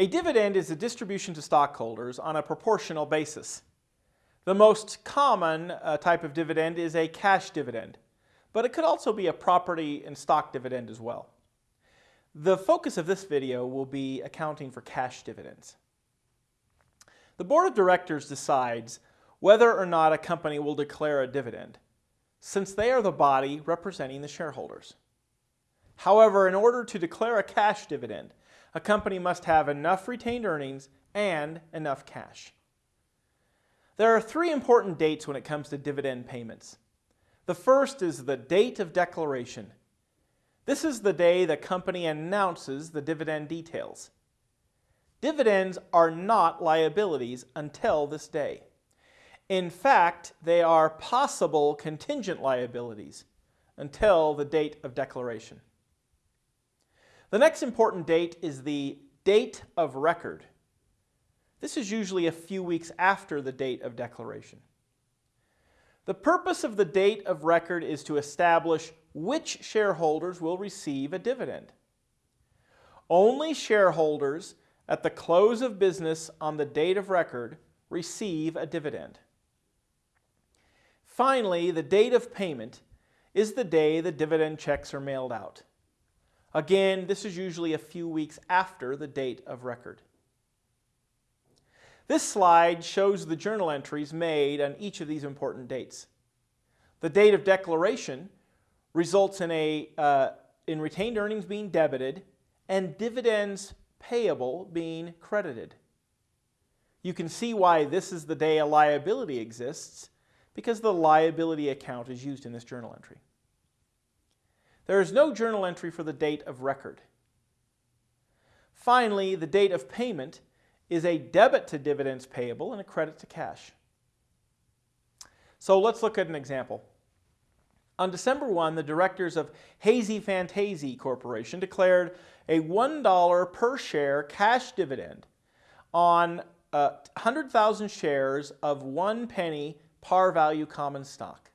A dividend is a distribution to stockholders on a proportional basis. The most common uh, type of dividend is a cash dividend, but it could also be a property and stock dividend as well. The focus of this video will be accounting for cash dividends. The board of directors decides whether or not a company will declare a dividend, since they are the body representing the shareholders. However, in order to declare a cash dividend, a company must have enough retained earnings and enough cash. There are three important dates when it comes to dividend payments. The first is the date of declaration. This is the day the company announces the dividend details. Dividends are not liabilities until this day. In fact, they are possible contingent liabilities until the date of declaration. The next important date is the date of record. This is usually a few weeks after the date of declaration. The purpose of the date of record is to establish which shareholders will receive a dividend. Only shareholders at the close of business on the date of record receive a dividend. Finally, the date of payment is the day the dividend checks are mailed out. Again, this is usually a few weeks after the date of record. This slide shows the journal entries made on each of these important dates. The date of declaration results in, a, uh, in retained earnings being debited and dividends payable being credited. You can see why this is the day a liability exists because the liability account is used in this journal entry. There is no journal entry for the date of record. Finally, the date of payment is a debit to dividends payable and a credit to cash. So let's look at an example. On December 1, the directors of Hazy Fantasy Corporation declared a $1 per share cash dividend on uh, 100,000 shares of one penny par value common stock.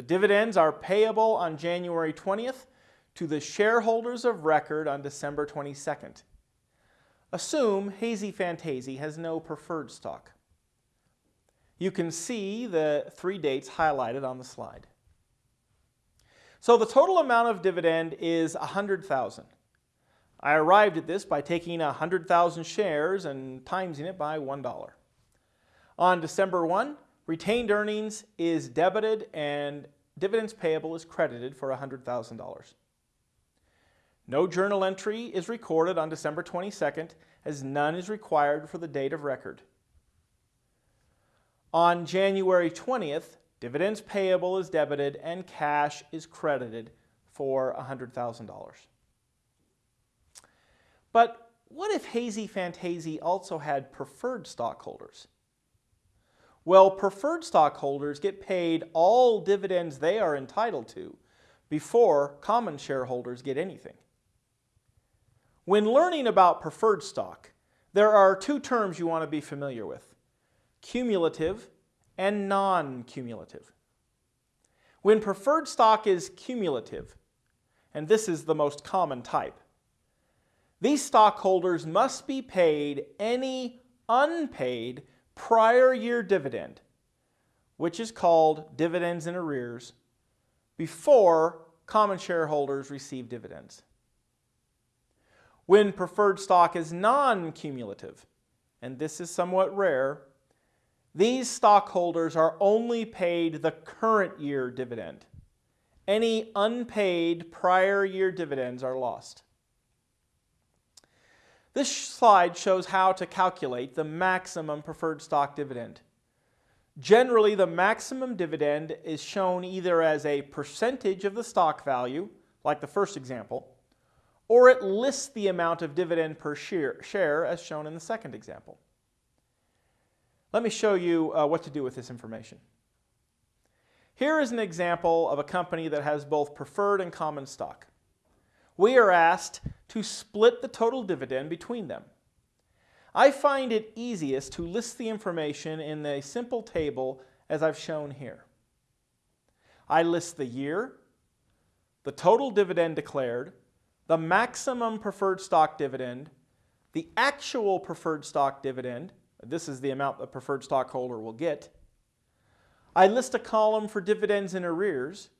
The dividends are payable on January 20th to the shareholders of record on December 22nd. Assume Hazy Fantasy has no preferred stock. You can see the three dates highlighted on the slide. So the total amount of dividend is 100,000. I arrived at this by taking 100,000 shares and timesing it by $1. On December 1, Retained earnings is debited and dividends payable is credited for $100,000. No journal entry is recorded on December 22nd as none is required for the date of record. On January 20th, dividends payable is debited and cash is credited for $100,000. But what if Hazy Fantasy also had preferred stockholders? Well, preferred stockholders get paid all dividends they are entitled to before common shareholders get anything. When learning about preferred stock, there are two terms you want to be familiar with, cumulative and non-cumulative. When preferred stock is cumulative, and this is the most common type, these stockholders must be paid any unpaid prior year dividend, which is called dividends in arrears, before common shareholders receive dividends. When preferred stock is non-cumulative, and this is somewhat rare, these stockholders are only paid the current year dividend. Any unpaid prior year dividends are lost. This slide shows how to calculate the maximum preferred stock dividend. Generally, the maximum dividend is shown either as a percentage of the stock value, like the first example, or it lists the amount of dividend per share, as shown in the second example. Let me show you uh, what to do with this information. Here is an example of a company that has both preferred and common stock. We are asked to split the total dividend between them. I find it easiest to list the information in a simple table as I've shown here. I list the year, the total dividend declared, the maximum preferred stock dividend, the actual preferred stock dividend, this is the amount the preferred stockholder will get. I list a column for dividends in arrears.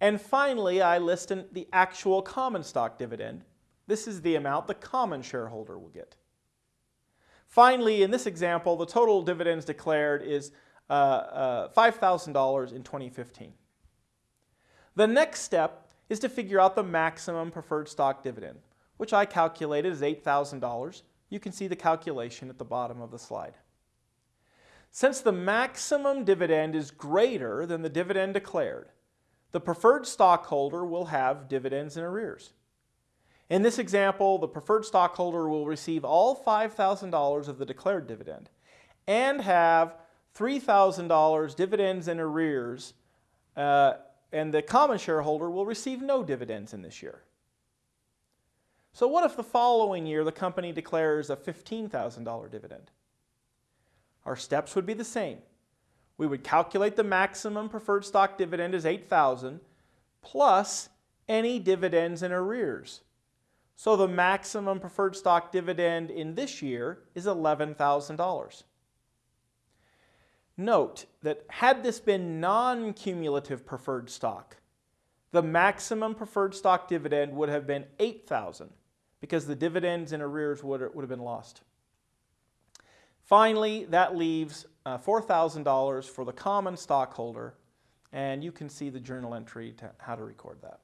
And finally, I list the actual common stock dividend. This is the amount the common shareholder will get. Finally, in this example, the total dividends declared is uh, uh, $5,000 in 2015. The next step is to figure out the maximum preferred stock dividend, which I calculated as $8,000. You can see the calculation at the bottom of the slide. Since the maximum dividend is greater than the dividend declared, the preferred stockholder will have dividends in arrears. In this example, the preferred stockholder will receive all $5,000 of the declared dividend and have $3,000 dividends in arrears, uh, and the common shareholder will receive no dividends in this year. So what if the following year the company declares a $15,000 dividend? Our steps would be the same. We would calculate the maximum preferred stock dividend as 8,000 plus any dividends in arrears. So the maximum preferred stock dividend in this year is $11,000. Note that had this been non-cumulative preferred stock, the maximum preferred stock dividend would have been 8,000 because the dividends in arrears would, would have been lost. Finally, that leaves uh, $4,000 for the common stockholder, and you can see the journal entry to how to record that.